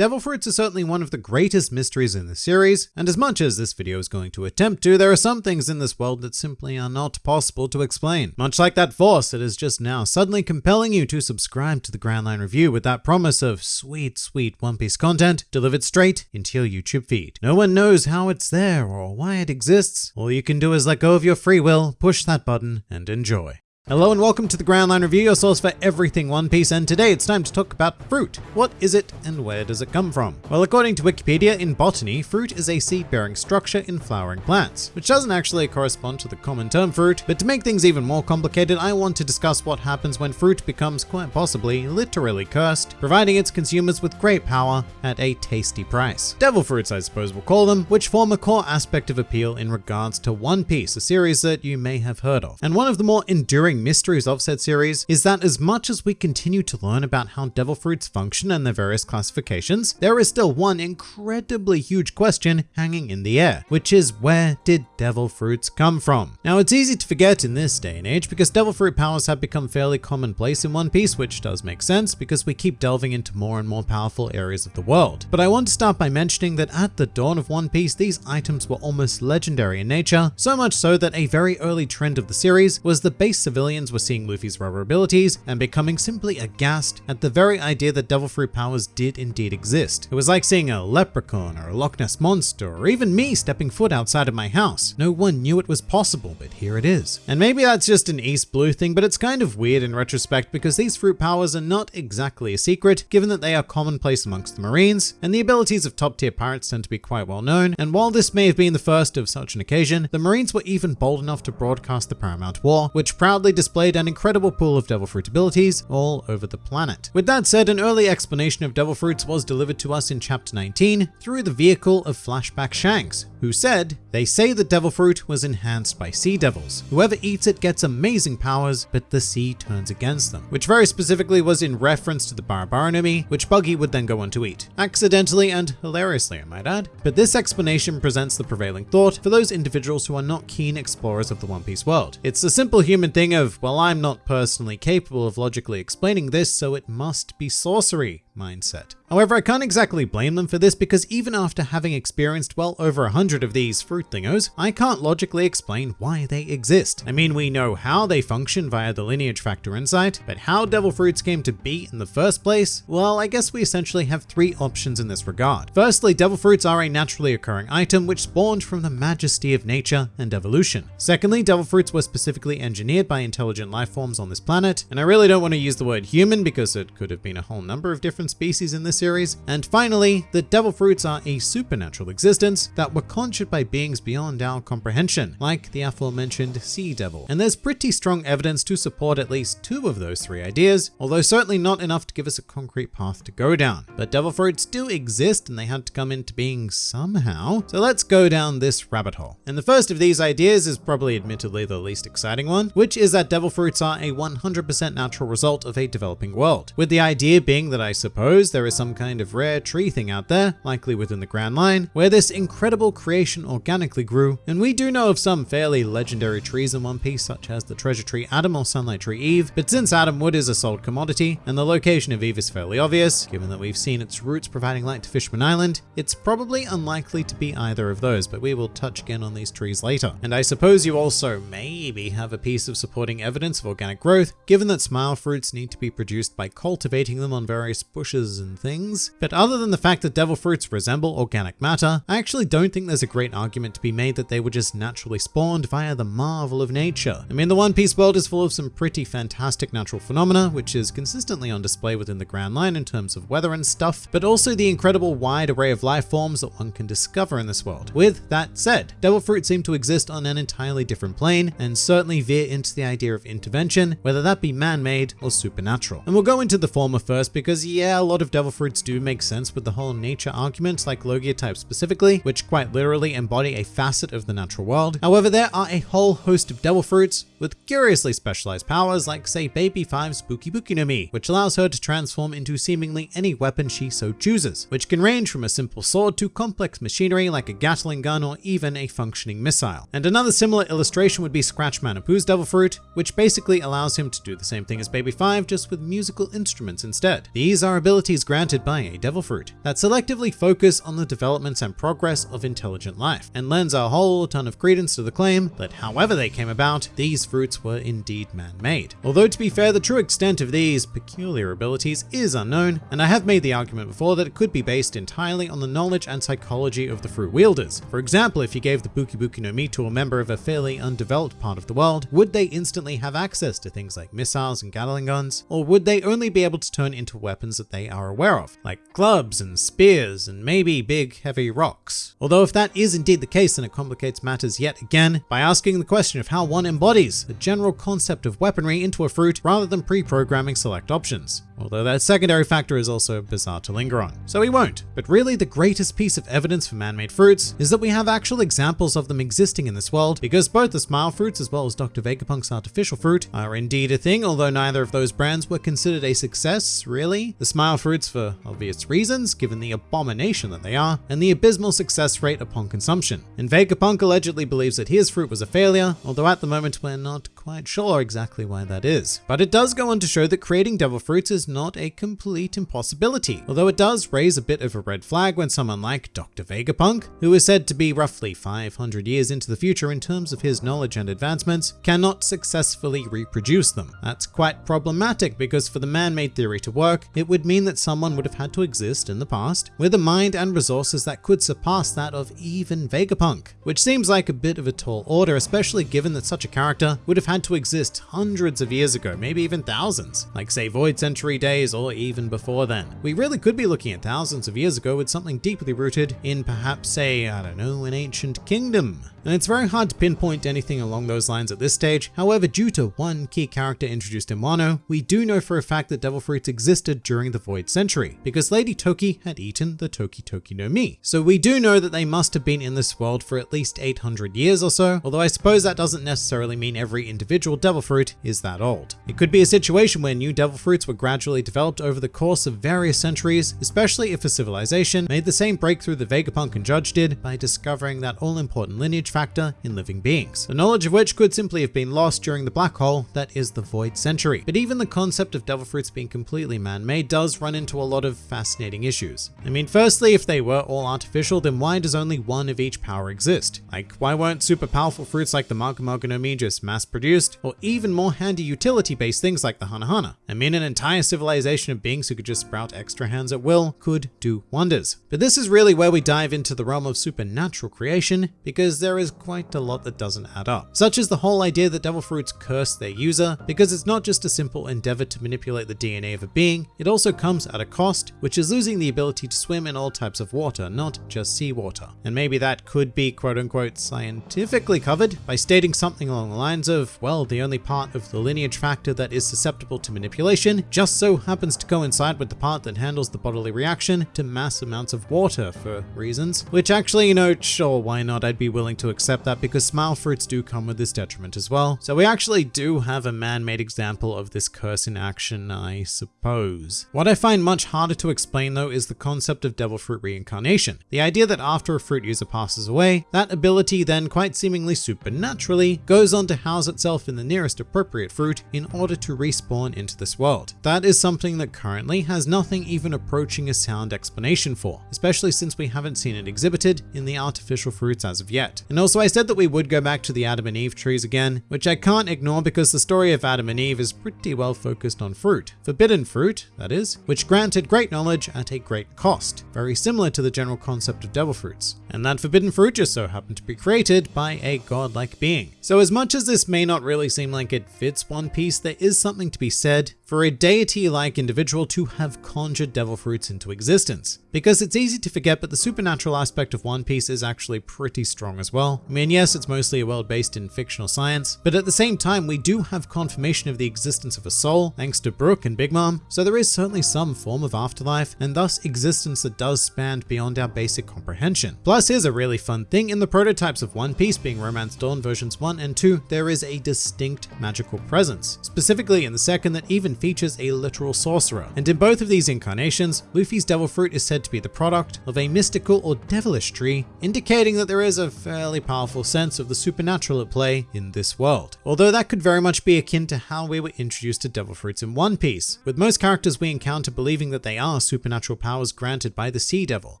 Devil Fruits are certainly one of the greatest mysteries in the series, and as much as this video is going to attempt to, there are some things in this world that simply are not possible to explain. Much like that force that is just now suddenly compelling you to subscribe to the Grand Line Review with that promise of sweet, sweet One Piece content delivered straight into your YouTube feed. No one knows how it's there or why it exists. All you can do is let go of your free will, push that button, and enjoy. Hello and welcome to the Grand Line Review, your source for everything One Piece, and today it's time to talk about fruit. What is it and where does it come from? Well, according to Wikipedia, in botany, fruit is a seed-bearing structure in flowering plants, which doesn't actually correspond to the common term fruit, but to make things even more complicated, I want to discuss what happens when fruit becomes quite possibly literally cursed, providing its consumers with great power at a tasty price. Devil fruits, I suppose we'll call them, which form a core aspect of appeal in regards to One Piece, a series that you may have heard of. And one of the more enduring mysteries of said series is that as much as we continue to learn about how devil fruits function and their various classifications, there is still one incredibly huge question hanging in the air, which is where did devil fruits come from? Now it's easy to forget in this day and age because devil fruit powers have become fairly commonplace in One Piece, which does make sense because we keep delving into more and more powerful areas of the world. But I want to start by mentioning that at the dawn of One Piece, these items were almost legendary in nature, so much so that a very early trend of the series was the base civilian civilians were seeing Luffy's rubber abilities and becoming simply aghast at the very idea that Devil Fruit powers did indeed exist. It was like seeing a leprechaun or a Loch Ness monster or even me stepping foot outside of my house. No one knew it was possible, but here it is. And maybe that's just an East Blue thing, but it's kind of weird in retrospect because these fruit powers are not exactly a secret, given that they are commonplace amongst the Marines, and the abilities of top tier pirates tend to be quite well known. And while this may have been the first of such an occasion, the Marines were even bold enough to broadcast the Paramount War, which proudly displayed an incredible pool of devil fruit abilities all over the planet. With that said, an early explanation of devil fruits was delivered to us in chapter 19 through the vehicle of Flashback Shanks, who said, They say the devil fruit was enhanced by sea devils. Whoever eats it gets amazing powers, but the sea turns against them. Which very specifically was in reference to the Bara Bara no Mi, which Buggy would then go on to eat. Accidentally and hilariously, I might add. But this explanation presents the prevailing thought for those individuals who are not keen explorers of the One Piece world. It's the simple human thing of, well, I'm not personally capable of logically explaining this, so it must be sorcery mindset. However, I can't exactly blame them for this because even after having experienced well over a hundred of these fruit thingos, I can't logically explain why they exist. I mean, we know how they function via the lineage factor insight, but how devil fruits came to be in the first place? Well, I guess we essentially have three options in this regard. Firstly, devil fruits are a naturally occurring item which spawned from the majesty of nature and evolution. Secondly, devil fruits were specifically engineered by intelligent life forms on this planet, and I really don't want to use the word human because it could have been a whole number of different species in this series. And finally, the devil fruits are a supernatural existence that were conjured by beings beyond our comprehension, like the aforementioned sea devil. And there's pretty strong evidence to support at least two of those three ideas, although certainly not enough to give us a concrete path to go down. But devil fruits do exist and they had to come into being somehow. So let's go down this rabbit hole. And the first of these ideas is probably admittedly the least exciting one, which is that devil fruits are a 100% natural result of a developing world. With the idea being that I suppose there is some kind of rare tree thing out there, likely within the Grand Line, where this incredible creation organically grew, and we do know of some fairly legendary trees in One Piece, such as the treasure tree Adam or sunlight tree Eve, but since Adam wood is a sold commodity, and the location of Eve is fairly obvious, given that we've seen its roots providing light to Fishman Island, it's probably unlikely to be either of those, but we will touch again on these trees later. And I suppose you also maybe have a piece of supporting evidence of organic growth, given that smile fruits need to be produced by cultivating them on various bushes and things. But other than the fact that devil fruits resemble organic matter, I actually don't think there's a great argument to be made that they were just naturally spawned via the marvel of nature. I mean, the One Piece world is full of some pretty fantastic natural phenomena, which is consistently on display within the Grand Line in terms of weather and stuff, but also the incredible wide array of life forms that one can discover in this world. With that said, devil fruits seem to exist on an entirely different plane and certainly veer into the idea of intervention, whether that be man-made or supernatural. And we'll go into the former first because yeah, a lot of devil fruits do make sense with the whole nature argument, like Logia type specifically, which quite literally embody a facet of the natural world. However, there are a whole host of devil fruits with curiously specialized powers like say Baby 5's Buki Buki no Mi, which allows her to transform into seemingly any weapon she so chooses, which can range from a simple sword to complex machinery like a Gatling gun or even a functioning missile. And another similar illustration would be Scratchmen Apoo's devil fruit, which basically allows him to do the same thing as Baby 5 just with musical instruments instead. These are abilities granted by a devil fruit that selectively focus on the developments and progress of intelligent life, and lends a whole ton of credence to the claim that however they came about, these fruits were indeed man-made. Although to be fair, the true extent of these peculiar abilities is unknown, and I have made the argument before that it could be based entirely on the knowledge and psychology of the fruit wielders. For example, if you gave the Buki Buki no Mi to a member of a fairly undeveloped part of the world, would they instantly have access to things like missiles and Gatling guns, or would they only be able to turn into weapons that they are aware of, like clubs and spears and maybe big heavy rocks? Although if that is indeed the case, then it complicates matters yet again by asking the question of how one embodies the general concept of weaponry into a fruit rather than pre-programming select options although that secondary factor is also bizarre to linger on. So we won't. But really the greatest piece of evidence for man-made fruits is that we have actual examples of them existing in this world because both the Smile fruits as well as Dr. Vegapunk's artificial fruit are indeed a thing, although neither of those brands were considered a success, really. The Smile fruits for obvious reasons, given the abomination that they are, and the abysmal success rate upon consumption. And Vegapunk allegedly believes that his fruit was a failure, although at the moment we're not quite sure exactly why that is. But it does go on to show that creating devil fruits is not a complete impossibility, although it does raise a bit of a red flag when someone like Dr. Vegapunk, who is said to be roughly 500 years into the future in terms of his knowledge and advancements, cannot successfully reproduce them. That's quite problematic because for the man-made theory to work, it would mean that someone would have had to exist in the past with a mind and resources that could surpass that of even Vegapunk, which seems like a bit of a tall order, especially given that such a character would have had to exist hundreds of years ago, maybe even thousands, like say Void Century days or even before then. We really could be looking at thousands of years ago with something deeply rooted in perhaps say, I don't know, an ancient kingdom and it's very hard to pinpoint anything along those lines at this stage. However, due to one key character introduced in Wano, we do know for a fact that devil fruits existed during the Void Century, because Lady Toki had eaten the Toki Toki no Mi. So we do know that they must have been in this world for at least 800 years or so, although I suppose that doesn't necessarily mean every individual devil fruit is that old. It could be a situation where new devil fruits were gradually developed over the course of various centuries, especially if a civilization made the same breakthrough that Vegapunk and Judge did by discovering that all-important lineage factor in living beings, the knowledge of which could simply have been lost during the black hole that is the Void Century. But even the concept of devil fruits being completely man-made does run into a lot of fascinating issues. I mean, firstly, if they were all artificial, then why does only one of each power exist? Like, why weren't super powerful fruits like the Mago no just mass-produced, or even more handy utility-based things like the Hana Hana? I mean, an entire civilization of beings who could just sprout extra hands at will could do wonders. But this is really where we dive into the realm of supernatural creation, because there is quite a lot that doesn't add up. Such as the whole idea that devil fruits curse their user, because it's not just a simple endeavor to manipulate the DNA of a being, it also comes at a cost, which is losing the ability to swim in all types of water, not just seawater. And maybe that could be quote unquote scientifically covered by stating something along the lines of, well, the only part of the lineage factor that is susceptible to manipulation just so happens to coincide with the part that handles the bodily reaction to mass amounts of water for reasons, which actually, you know, sure, why not? I'd be willing to accept that because smile fruits do come with this detriment as well. So we actually do have a man-made example of this curse in action, I suppose. What I find much harder to explain though is the concept of devil fruit reincarnation. The idea that after a fruit user passes away, that ability then quite seemingly supernaturally goes on to house itself in the nearest appropriate fruit in order to respawn into this world. That is something that currently has nothing even approaching a sound explanation for, especially since we haven't seen it exhibited in the artificial fruits as of yet. And also I said that we would go back to the Adam and Eve trees again, which I can't ignore because the story of Adam and Eve is pretty well focused on fruit. Forbidden fruit, that is, which granted great knowledge at a great cost, very similar to the general concept of devil fruits. And that forbidden fruit just so happened to be created by a godlike being. So as much as this may not really seem like it fits One Piece, there is something to be said for a deity-like individual to have conjured devil fruits into existence. Because it's easy to forget, but the supernatural aspect of One Piece is actually pretty strong as well. I mean, yes, it's mostly a world based in fictional science, but at the same time, we do have confirmation of the existence of a soul, thanks to Brook and Big Mom, so there is certainly some form of afterlife, and thus existence that does span beyond our basic comprehension. Plus, here's a really fun thing, in the prototypes of One Piece being Romance Dawn versions 1 and 2, there is a distinct magical presence, specifically in the second that even features a literal sorcerer. And in both of these incarnations, Luffy's Devil Fruit is said to be the product of a mystical or devilish tree, indicating that there is a fairly powerful sense of the supernatural at play in this world. Although that could very much be akin to how we were introduced to Devil Fruits in One Piece, with most characters we encounter believing that they are supernatural powers granted by the Sea Devil.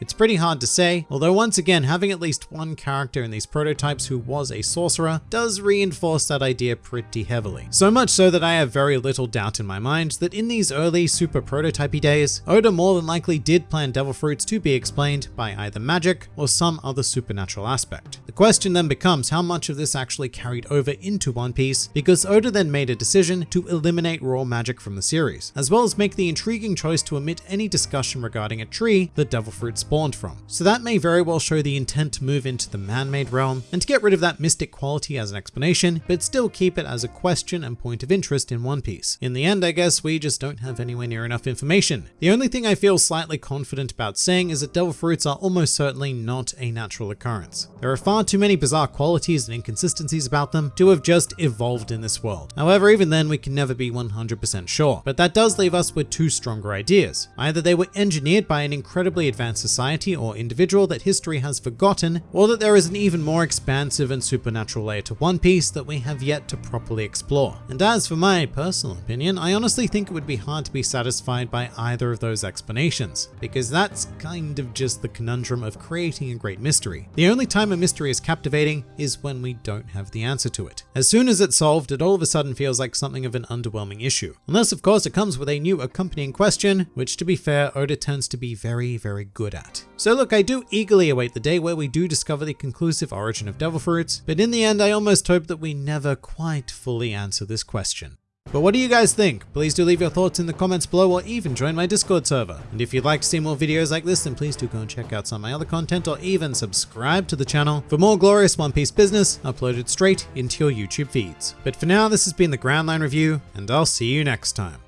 It's pretty hard to say, although once again, having at least one character in these prototypes who was a sorcerer does reinforce that idea pretty heavily. So much so that I have very little doubt in my mind that in these early super prototypey days, Oda more than likely did plan Devil Fruits to be explained by either magic or some other supernatural aspect. Question then becomes how much of this actually carried over into One Piece, because Oda then made a decision to eliminate raw magic from the series, as well as make the intriguing choice to omit any discussion regarding a tree that Devil Fruit spawned from. So that may very well show the intent to move into the man-made realm and to get rid of that mystic quality as an explanation, but still keep it as a question and point of interest in One Piece. In the end, I guess we just don't have anywhere near enough information. The only thing I feel slightly confident about saying is that devil fruits are almost certainly not a natural occurrence. There are far too many bizarre qualities and inconsistencies about them to have just evolved in this world. However, even then we can never be 100% sure, but that does leave us with two stronger ideas. Either they were engineered by an incredibly advanced society or individual that history has forgotten, or that there is an even more expansive and supernatural layer to One Piece that we have yet to properly explore. And as for my personal opinion, I honestly think it would be hard to be satisfied by either of those explanations, because that's kind of just the conundrum of creating a great mystery. The only time a mystery is captivating is when we don't have the answer to it. As soon as it's solved, it all of a sudden feels like something of an underwhelming issue. Unless of course it comes with a new accompanying question, which to be fair, Oda tends to be very, very good at. So look, I do eagerly await the day where we do discover the conclusive origin of devil fruits, but in the end I almost hope that we never quite fully answer this question. But what do you guys think? Please do leave your thoughts in the comments below or even join my Discord server. And if you'd like to see more videos like this, then please do go and check out some of my other content or even subscribe to the channel for more glorious One Piece business uploaded straight into your YouTube feeds. But for now, this has been the Grand Line Review, and I'll see you next time.